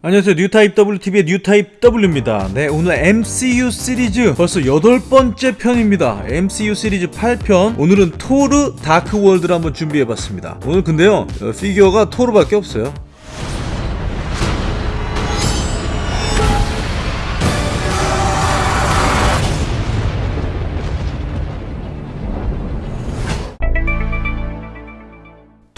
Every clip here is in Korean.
안녕하세요. 뉴타입 WTV의 뉴타입 W입니다. 네 오늘 MCU 시리즈 벌써 여덟 번째 편입니다. MCU 시리즈 8편. 오늘은 토르 다크월드를 한번 준비해봤습니다. 오늘 근데요 어, 피규어가 토르밖에 없어요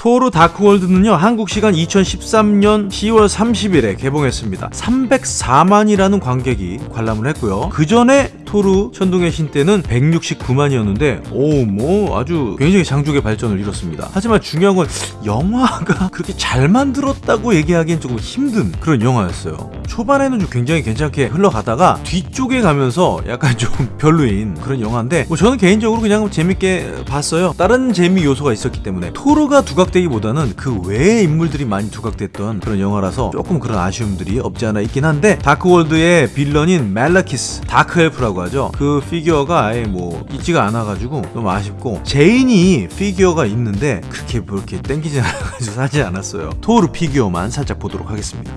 토르 다크월드는요 한국 시간 2013년 10월 30일에 개봉했습니다. 304만이라는 관객이 관람을 했고요. 그 전에 토르 천둥의 신 때는 169만이었는데 오 뭐 아주 굉장히 장족의 발전을 이뤘습니다. 하지만 중요한 건 영화가 그렇게 잘 만들었다고 얘기하기엔 조금 힘든 그런 영화였어요. 초반에는 좀 굉장히 괜찮게 흘러가다가 뒤쪽에 가면서 약간 좀 별로인 그런 영화인데 뭐 저는 개인적으로 그냥 재밌게 봤어요. 다른 재미 요소가 있었기 때문에 토르가 두각되기보다는 그 외의 인물들이 많이 두각됐던 그런 영화라서 조금 그런 아쉬움들이 없지 않아 있긴 한데 다크월드의 villain인 말레키스 다크엘프라고 하죠. 그 피규어가 아예 뭐 있지가 않아가지고 너무 아쉽고 제인이 피규어가 있는데 그렇게 그렇게 땡기지 않아가지고 사지 않았어요. 토르 피규어만 살짝 보도록 하겠습니다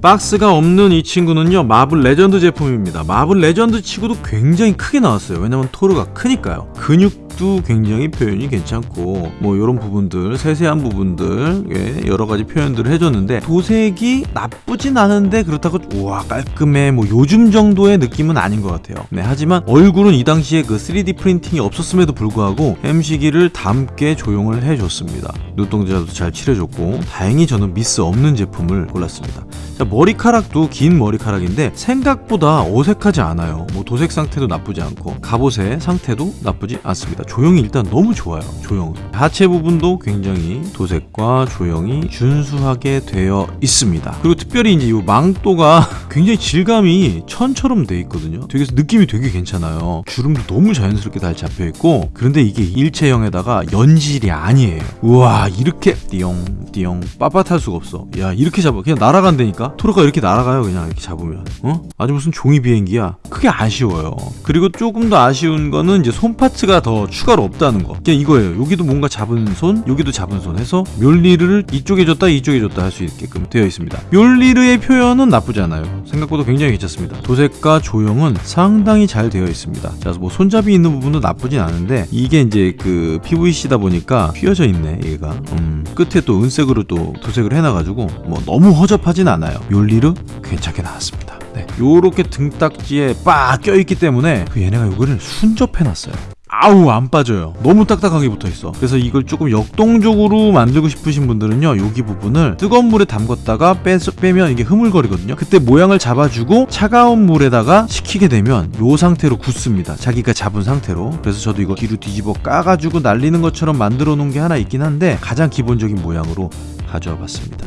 박스가 없는 이 친구는요 마블 레전드 제품입니다. 마블 레전드 치고도 굉장히 크게 나왔어요. 왜냐면 토르가 크니까요. 근육도 굉장히 표현이 괜찮고 뭐 이런 부분들 세세한 부분들 예, 여러 가지 표현들을 해줬는데 도색이 나쁘진 않은데 그렇다고 우와 깔끔해. 뭐 요즘 정도의 느낌은 아닌 것 같아요. 네 하지만 얼굴은 이 당시에 그 3D 프린팅이 없었음에도 불구하고 햄식이를 닮게 조형을 해줬습니다. 눈동자도 잘 칠해줬고 다행히 저는 미스 없는 제품을 골랐습니다. 자, 머리카락도 긴 머리카락인데 생각보다 어색하지 않아요. 뭐 도색 상태도 나쁘지 않고 갑옷의 상태도 나쁘지 않습니다. 조형이 일단 너무 좋아요 조형은 하체 부분도 굉장히 도색과 조형이 준수하게 되어 있습니다. 그리고 특별히 이제 이 망토가 굉장히 질감이 천처럼 돼 있거든요. 되게 느낌이 되게 괜찮아요. 주름도 너무 자연스럽게 잘 잡혀 있고 그런데 이게 일체형에다가 연질이 아니에요. 우와 이렇게 띠용 띠용 빳빳할 수가 없어. 야 이렇게 잡아 그냥 날아간다니까 토르가 이렇게 날아가요 그냥 이렇게 잡으면. 어? 아주 무슨 종이 비행기야. 크게 아쉬워요. 그리고 조금 더 아쉬운 거는 이제 손 파츠가 더 추가로 없다는 거. 그냥 이거예요. 여기도 뭔가 잡은 손 여기도 잡은 손 해서 멸리르를 이쪽에 줬다 이쪽에 줬다 할 수 있게끔 되어 있습니다. 멸리르의 표현은 나쁘지 않아요. 생각보다 굉장히 괜찮습니다. 도색과 조형은 상당히 잘 되어 있습니다. 자 뭐 손잡이 있는 부분도 나쁘진 않은데 이게 이제 그 PVC다 보니까 휘어져 있네 얘가. 음, 끝에 또 은색으로 또 도색을 해놔가지고 뭐 너무 허접하진 않아요 멸리르 괜찮게 나왔습니다. 네. 요렇게 등딱지에 빡 껴있기 때문에 그 얘네가 요거를 순접해놨어요. 아우 안 빠져요. 너무 딱딱하게 붙어있어. 그래서 이걸 조금 역동적으로 만들고 싶으신 분들은요 여기 부분을 뜨거운 물에 담갔다가 빼, 빼면 이게 흐물거리거든요. 그때 모양을 잡아주고 차가운 물에다가 식히게 되면 요 상태로 굳습니다. 자기가 잡은 상태로. 그래서 저도 이거 뒤로 뒤집어 까가지고 날리는 것처럼 만들어 놓은 게 하나 있긴 한데 가장 기본적인 모양으로 가져와 봤습니다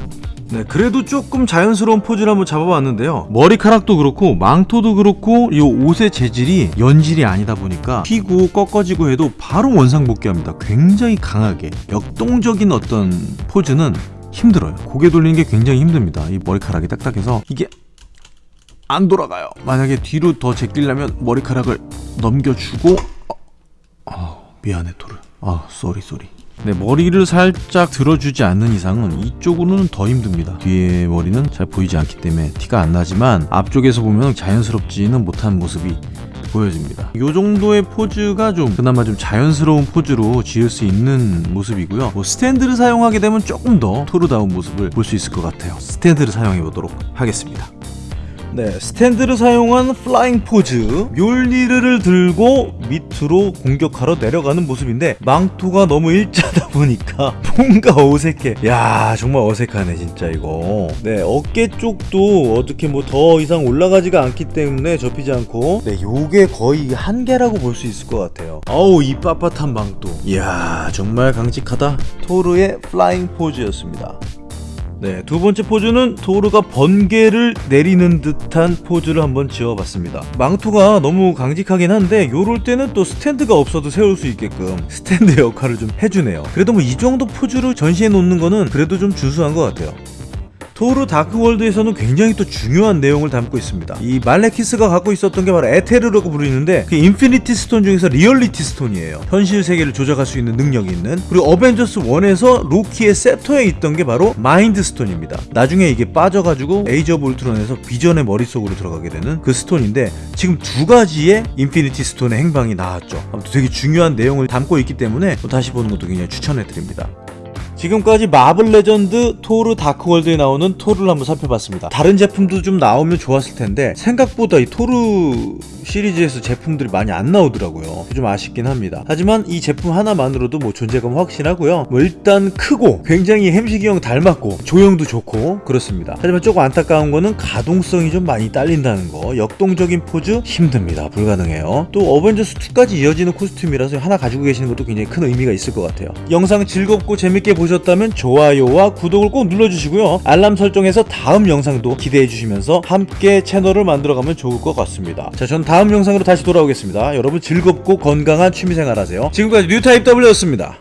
네, 그래도 조금 자연스러운 포즈를 한번 잡아봤는데요. 머리카락도 그렇고 망토도 그렇고 이 옷의 재질이 연질이 아니다 보니까 펴고 꺾어지고 해도 바로 원상복귀합니다. 굉장히 강하게 역동적인 어떤 포즈는 힘들어요. 고개 돌리는 게 굉장히 힘듭니다. 이 머리카락이 딱딱해서 이게 안 돌아가요. 만약에 뒤로 더 제끼려면 머리카락을 넘겨주고 어, 어, 미안해 토르. 아, sorry sorry. 네, 머리를 살짝 들어주지 않는 이상은 이쪽으로는 더 힘듭니다. 뒤에 머리는 잘 보이지 않기 때문에 티가 안 나지만 앞쪽에서 보면 자연스럽지는 못한 모습이 보여집니다. 이 정도의 포즈가 좀 그나마 좀 자연스러운 포즈로 지을 수 있는 모습이고요. 뭐 스탠드를 사용하게 되면 조금 더 토르다운 모습을 볼 수 있을 것 같아요. 스탠드를 사용해 보도록 하겠습니다. 네, 스탠드를 사용한 flying 포즈 묠니르를 들고 밑으로 공격하러 내려가는 모습인데 망토가 너무 일자다 보니까 뭔가 어색해. 야 정말 어색하네 진짜 이거. 네 어깨 쪽도 어떻게 뭐 더 이상 올라가지가 않기 때문에 접히지 않고. 네 요게 거의 한계라고 볼 수 있을 것 같아요. 어우 이 빳빳한 망토. 이야 정말 강직하다. 토르의 flying 포즈였습니다 네, 두 번째 포즈는 토르가 번개를 내리는 듯한 포즈를 한번 지어봤습니다. 망토가 너무 강직하긴 한데 요럴 때는 또 스탠드가 없어도 세울 수 있게끔 스탠드 역할을 좀 해주네요. 그래도 뭐 이 정도 포즈를 전시해 놓는 거는 그래도 좀 준수한 것 같아요. 토르 Dark World에서는 굉장히 또 중요한 내용을 담고 있습니다. 이 말레키스가 갖고 있었던 게 바로 에테르라고 부르는데 그 Infinity Stone 중에서 Reality Stone이에요. 현실 세계를 조작할 수 있는 능력이 있는 그리고 어벤져스 1에서 로키의 scepter에 있던 게 바로 Mind Stone입니다. 나중에 이게 빠져가지고 에이저 of Ultron에서 비전의 머릿속으로 들어가게 되는 그 stone인데 지금 두 가지의 Infinity Stone의 행방이 나왔죠. 아무튼 되게 중요한 내용을 담고 있기 때문에 또 다시 보는 것도 굉장히 추천해드립니다. 지금까지 마블 레전드 토르 Dark World에 나오는 토르를 한번 살펴봤습니다. 다른 제품도 좀 나오면 좋았을 텐데 생각보다 이 토르 시리즈에서 제품들이 많이 안 나오더라고요. 좀 아쉽긴 합니다. 하지만 이 제품 하나만으로도 뭐 존재감 확실하고요. 뭐 일단 크고 굉장히 햄식이 형 닮았고 조형도 좋고 그렇습니다. 하지만 조금 안타까운 거는 가동성이 좀 많이 딸린다는 거. 역동적인 포즈 힘듭니다. 불가능해요. 또 어벤져스 2까지 이어지는 costume이라서 하나 가지고 계시는 것도 굉장히 큰 의미가 있을 것 같아요. 영상 즐겁고 재밌게 보셨 다면 좋아요와 구독을 꼭 눌러주시고요. 알람 설정해서 다음 영상도 기대해 주시면서 함께 채널을 만들어가면 좋을 것 같습니다. 자, 전 다음 영상으로 다시 돌아오겠습니다. 여러분 즐겁고 건강한 취미생활 하세요. 지금까지 뉴타입 W였습니다.